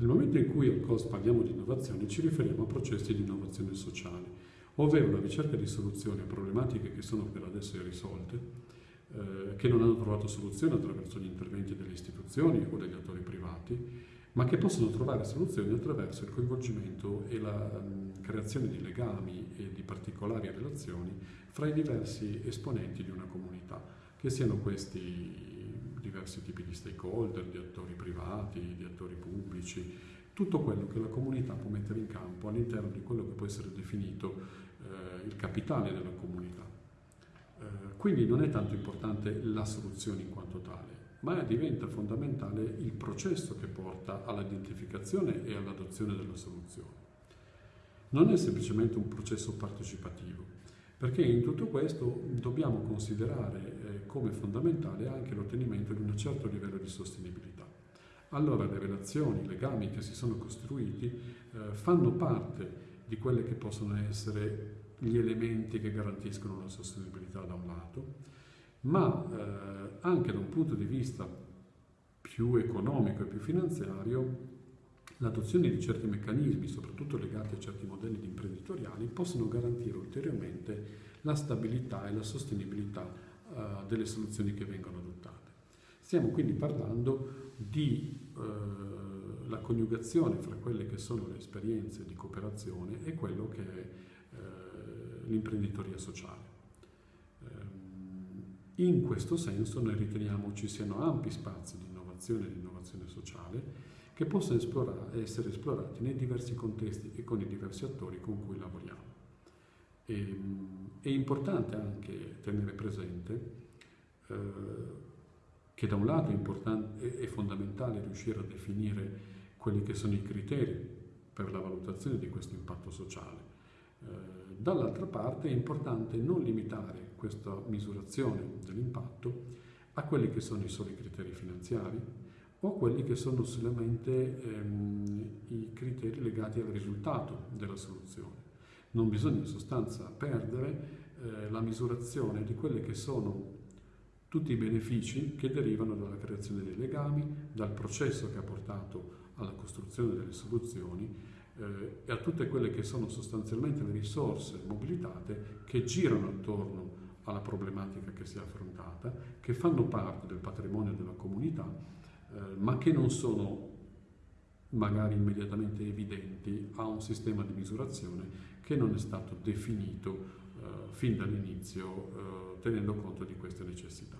Nel momento in cui COS parliamo di innovazione ci riferiamo a processi di innovazione sociale, ovvero la ricerca di soluzioni a problematiche che sono per adesso irrisolte, eh, che non hanno trovato soluzione attraverso gli interventi delle istituzioni o degli attori privati, ma che possono trovare soluzioni attraverso il coinvolgimento e la um, creazione di legami e di particolari relazioni fra i diversi esponenti di una comunità, che siano questi diversi tipi di stakeholder, di attori privati, di attori pubblici, tutto quello che la comunità può mettere in campo all'interno di quello che può essere definito eh, il capitale della comunità. Eh, quindi non è tanto importante la soluzione in quanto tale, ma diventa fondamentale il processo che porta all'identificazione e all'adozione della soluzione. Non è semplicemente un processo partecipativo, perché in tutto questo dobbiamo considerare come fondamentale anche l'ottenimento di un certo livello di sostenibilità. Allora le relazioni, i legami che si sono costruiti eh, fanno parte di quelle che possono essere gli elementi che garantiscono la sostenibilità da un lato, ma eh, anche da un punto di vista più economico e più finanziario l'adozione di certi meccanismi, soprattutto legati a certi modelli imprenditoriali, possono garantire ulteriormente la stabilità e la sostenibilità uh, delle soluzioni che vengono adottate. Stiamo quindi parlando di uh, la coniugazione fra quelle che sono le esperienze di cooperazione e quello che è uh, l'imprenditoria sociale. Um, in questo senso noi riteniamo ci siano ampi spazi di innovazione e di innovazione sociale che possono esplorare, essere esplorati nei diversi contesti e con i diversi attori con cui lavoriamo. E, ehm, è importante anche tenere presente eh, che da un lato è, è, fondamentale riuscire a definire quelli che sono i criteri per la valutazione di questo impatto sociale. Eh, dall'altra parte è importante non limitare questa misurazione dell'impatto a quelli che sono i soli criteri finanziari, o quelli che sono solamente ehm, i criteri legati al risultato della soluzione. Non bisogna in sostanza perdere eh, la misurazione di quelli che sono tutti i benefici che derivano dalla creazione dei legami, dal processo che ha portato alla costruzione delle soluzioni eh, e a tutte quelle che sono sostanzialmente le risorse mobilitate che girano attorno alla problematica che si è affrontata, che fanno parte del patrimonio della comunità eh, ma che non sono magari immediatamente evidenti a un sistema di misurazione che non è stato definito eh, fin dall'inizio eh, tenendo conto di queste necessità.